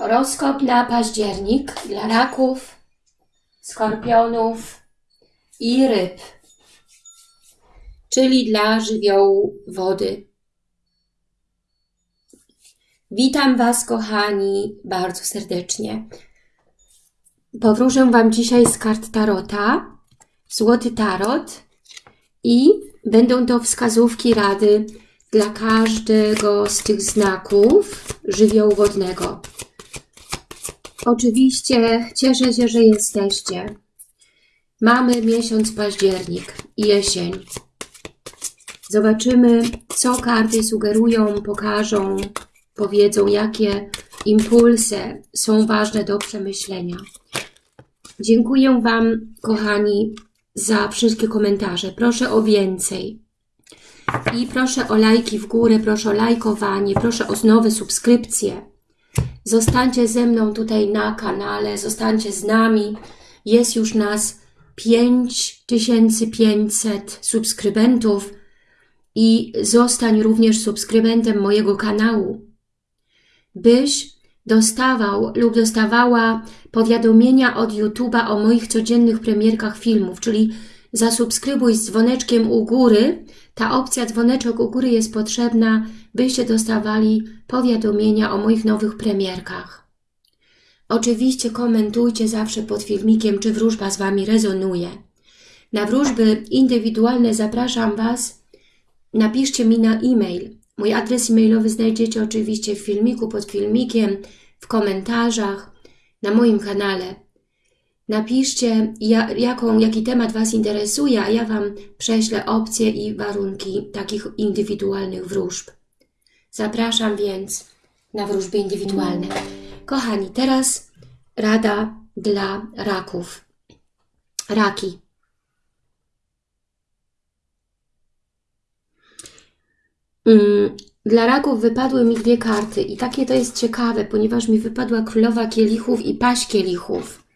Horoskop na październik dla raków, skorpionów i ryb, czyli dla żywiołu wody. Witam Was, kochani, bardzo serdecznie. Powróżę Wam dzisiaj z kart Tarota, Złoty Tarot i będą to wskazówki rady dla każdego z tych znaków żywiołu wodnego. Oczywiście cieszę się, że jesteście. Mamy miesiąc październik i jesień. Zobaczymy, co karty sugerują, pokażą, powiedzą, jakie impulsy są ważne do przemyślenia. Dziękuję Wam, kochani, za wszystkie komentarze. Proszę o więcej. I proszę o lajki w górę, proszę o lajkowanie, proszę o nowe subskrypcje. Zostańcie ze mną tutaj na kanale, zostańcie z nami. Jest już nas 5500 subskrybentów i zostań również subskrybentem mojego kanału, byś dostawał lub dostawała powiadomienia od YouTube'a o moich codziennych premierkach filmów, czyli zasubskrybuj z dzwoneczkiem u góry. Ta opcja dzwoneczek u góry jest potrzebna, byście dostawali powiadomienia o moich nowych premierkach. Oczywiście komentujcie zawsze pod filmikiem, czy wróżba z Wami rezonuje. Na wróżby indywidualne zapraszam Was. Napiszcie mi na e-mail. Mój adres e-mailowy znajdziecie oczywiście w filmiku, pod filmikiem, w komentarzach, na moim kanale. Napiszcie, jaką, jaki temat Was interesuje, a ja Wam prześlę opcje i warunki takich indywidualnych wróżb. Zapraszam więc na wróżby indywidualne. Kochani, teraz rada dla raków. Raki. Mm, dla raków wypadły mi dwie karty i takie to jest ciekawe, ponieważ mi wypadła królowa kielichów i paść kielichów.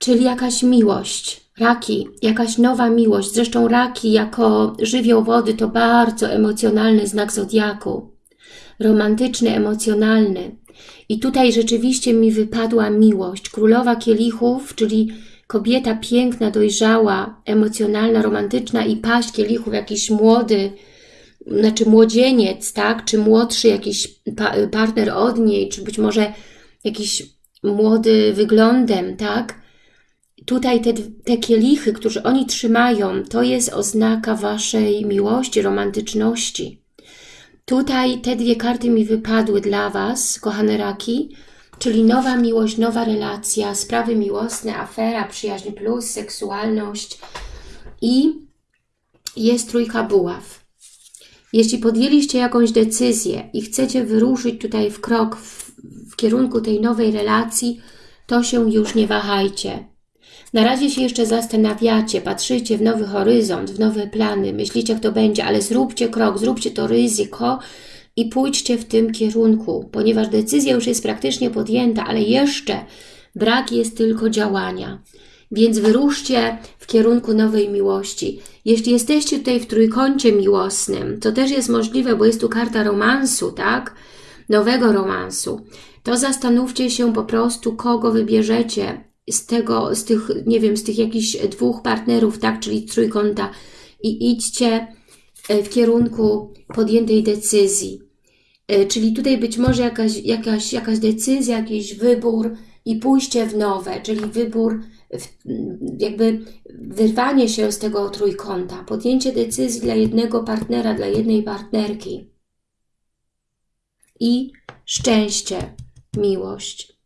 Czyli jakaś miłość, Raki, jakaś nowa miłość. Zresztą raki jako żywioł wody to bardzo emocjonalny znak zodiaku. Romantyczny, emocjonalny. I tutaj rzeczywiście mi wypadła miłość. Królowa kielichów, czyli kobieta piękna, dojrzała, emocjonalna, romantyczna i paść kielichów, jakiś młody, znaczy młodzieniec, tak? Czy młodszy jakiś pa partner od niej, czy być może jakiś młody wyglądem, tak? Tutaj te, te kielichy, które oni trzymają, to jest oznaka Waszej miłości, romantyczności. Tutaj te dwie karty mi wypadły dla Was, kochane raki, czyli nowa miłość, nowa relacja, sprawy miłosne, afera, przyjaźń plus, seksualność i jest trójka buław. Jeśli podjęliście jakąś decyzję i chcecie wyruszyć tutaj w krok w, w kierunku tej nowej relacji, to się już nie wahajcie. Na razie się jeszcze zastanawiacie, patrzycie w nowy horyzont, w nowe plany, myślicie jak to będzie, ale zróbcie krok, zróbcie to ryzyko i pójdźcie w tym kierunku, ponieważ decyzja już jest praktycznie podjęta, ale jeszcze brak jest tylko działania. Więc wyruszcie w kierunku nowej miłości. Jeśli jesteście tutaj w trójkącie miłosnym, to też jest możliwe, bo jest tu karta romansu, tak? Nowego romansu. To zastanówcie się po prostu, kogo wybierzecie z tego, z tych, nie wiem, z tych jakichś dwóch partnerów, tak, czyli trójkąta i idźcie e, w kierunku podjętej decyzji. E, czyli tutaj być może jakaś, jakaś, jakaś decyzja, jakiś wybór i pójście w nowe, czyli wybór, jakby wyrwanie się z tego trójkąta, podjęcie decyzji dla jednego partnera, dla jednej partnerki i szczęście, miłość.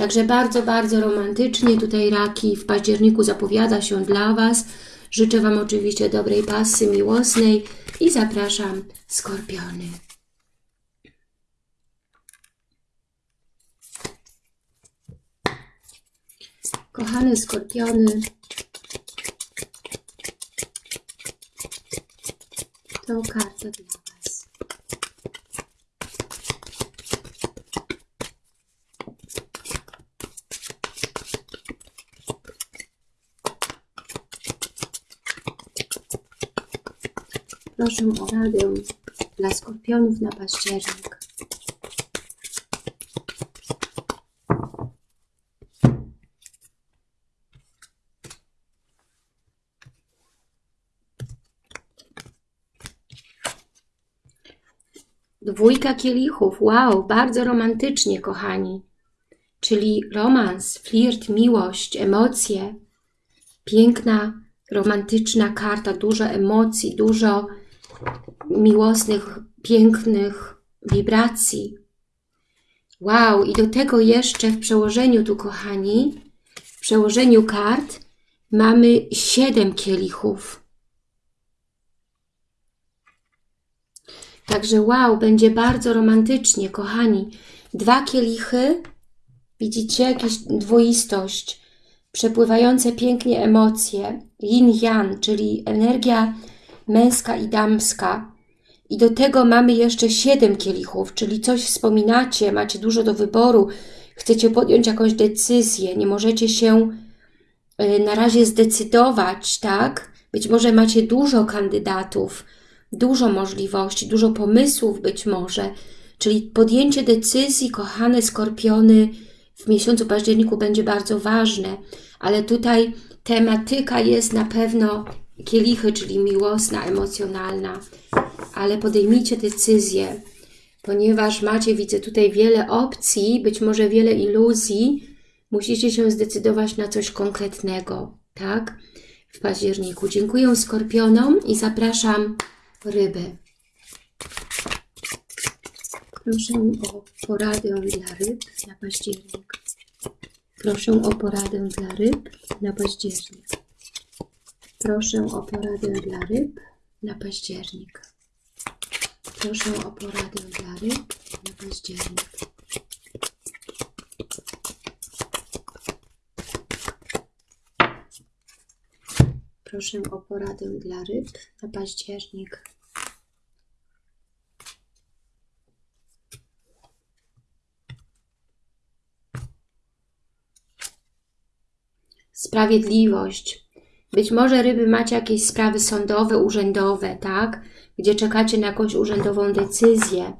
Także bardzo, bardzo romantycznie tutaj raki w październiku zapowiada się dla Was. Życzę Wam oczywiście dobrej pasy miłosnej i zapraszam skorpiony. Kochane skorpiony, to karta dla Proszę o radę dla skorpionów na październik. Dwójka kielichów. Wow, bardzo romantycznie, kochani. Czyli romans, flirt, miłość, emocje. Piękna, romantyczna karta, dużo emocji, dużo miłosnych, pięknych wibracji. Wow, i do tego jeszcze w przełożeniu tu, kochani, w przełożeniu kart mamy siedem kielichów. Także wow, będzie bardzo romantycznie, kochani. Dwa kielichy, widzicie, jakieś dwoistość, przepływające pięknie emocje, yin-yang, czyli energia męska i damska. I do tego mamy jeszcze siedem kielichów, czyli coś wspominacie, macie dużo do wyboru, chcecie podjąć jakąś decyzję, nie możecie się y, na razie zdecydować, tak? Być może macie dużo kandydatów, dużo możliwości, dużo pomysłów być może, czyli podjęcie decyzji, kochane skorpiony, w miesiącu październiku będzie bardzo ważne, ale tutaj tematyka jest na pewno kielichy, czyli miłosna, emocjonalna, ale podejmijcie decyzję, ponieważ macie, widzę tutaj wiele opcji, być może wiele iluzji, musicie się zdecydować na coś konkretnego, tak? W październiku. Dziękuję Skorpionom i zapraszam ryby. Proszę o poradę dla ryb na październik. Proszę o poradę dla ryb na październik. Proszę o poradę dla ryb na październik. Proszę o poradę dla ryb na październik. Proszę o poradę dla ryb na październik. Sprawiedliwość. Być może ryby macie jakieś sprawy sądowe, urzędowe, tak? Gdzie czekacie na jakąś urzędową decyzję.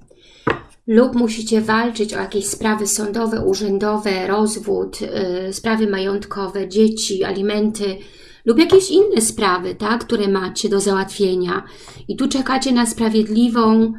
Lub musicie walczyć o jakieś sprawy sądowe, urzędowe, rozwód, yy, sprawy majątkowe, dzieci, alimenty, lub jakieś inne sprawy, tak, które macie do załatwienia. I tu czekacie na sprawiedliwą,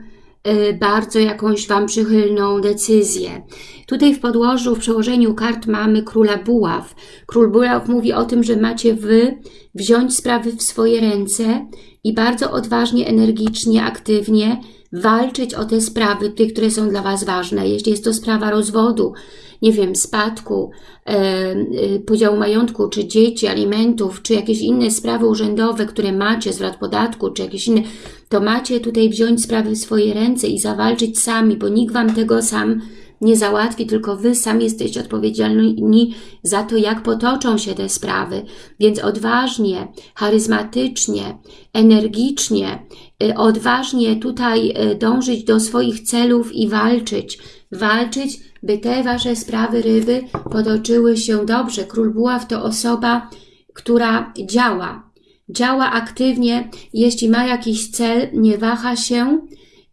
bardzo jakąś Wam przychylną decyzję. Tutaj w podłożu, w przełożeniu kart mamy Króla Buław. Król Buław mówi o tym, że macie Wy wziąć sprawy w swoje ręce i bardzo odważnie, energicznie, aktywnie walczyć o te sprawy, te, które są dla Was ważne. Jeśli jest to sprawa rozwodu, nie wiem, spadku, e, e, podziału majątku, czy dzieci, alimentów, czy jakieś inne sprawy urzędowe, które macie, zwrot podatku, czy jakieś inne, to macie tutaj wziąć sprawy w swoje ręce i zawalczyć sami, bo nikt Wam tego sam nie załatwi, tylko Wy sami jesteście odpowiedzialni za to, jak potoczą się te sprawy. Więc odważnie, charyzmatycznie, energicznie, y, odważnie tutaj y, dążyć do swoich celów i walczyć. Walczyć, by te Wasze sprawy ryby potoczyły się dobrze. Król Buław to osoba, która działa. Działa aktywnie, jeśli ma jakiś cel, nie waha się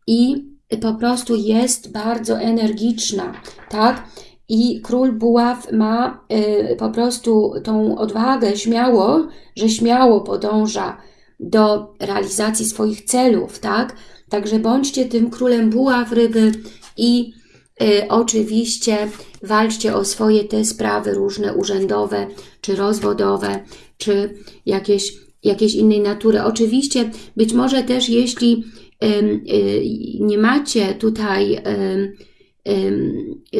i po prostu jest bardzo energiczna, tak? I król buław ma y, po prostu tą odwagę śmiało, że śmiało podąża do realizacji swoich celów, tak? Także bądźcie tym królem buław ryby i y, oczywiście walczcie o swoje te sprawy różne urzędowe, czy rozwodowe, czy jakieś, jakieś innej natury. Oczywiście być może też jeśli nie macie tutaj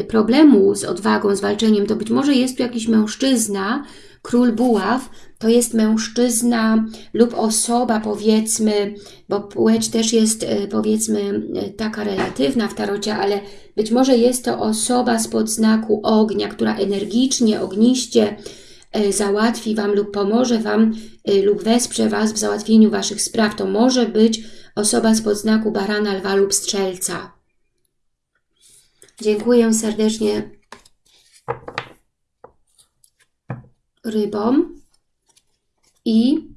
problemu z odwagą, z walczeniem, to być może jest tu jakiś mężczyzna, król buław, to jest mężczyzna lub osoba powiedzmy, bo płeć też jest y, powiedzmy y, taka relatywna w tarocie, ale być może jest to osoba spod znaku ognia, która energicznie, ogniście załatwi Wam lub pomoże Wam lub wesprze Was w załatwieniu Waszych spraw. To może być osoba z podznaku barana, lwa lub strzelca. Dziękuję serdecznie rybom i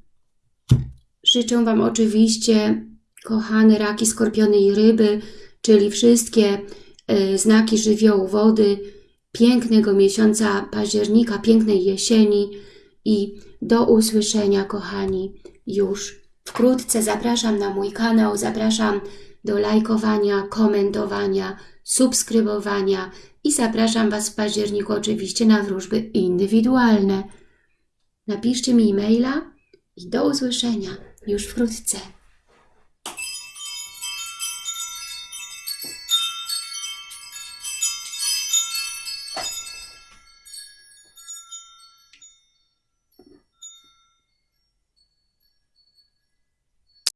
życzę Wam oczywiście, kochane raki, skorpiony i ryby, czyli wszystkie y, znaki żywiołu wody, pięknego miesiąca października, pięknej jesieni i do usłyszenia, kochani, już Wkrótce zapraszam na mój kanał, zapraszam do lajkowania, komentowania, subskrybowania i zapraszam Was w październiku oczywiście na wróżby indywidualne. Napiszcie mi e-maila i do usłyszenia już wkrótce.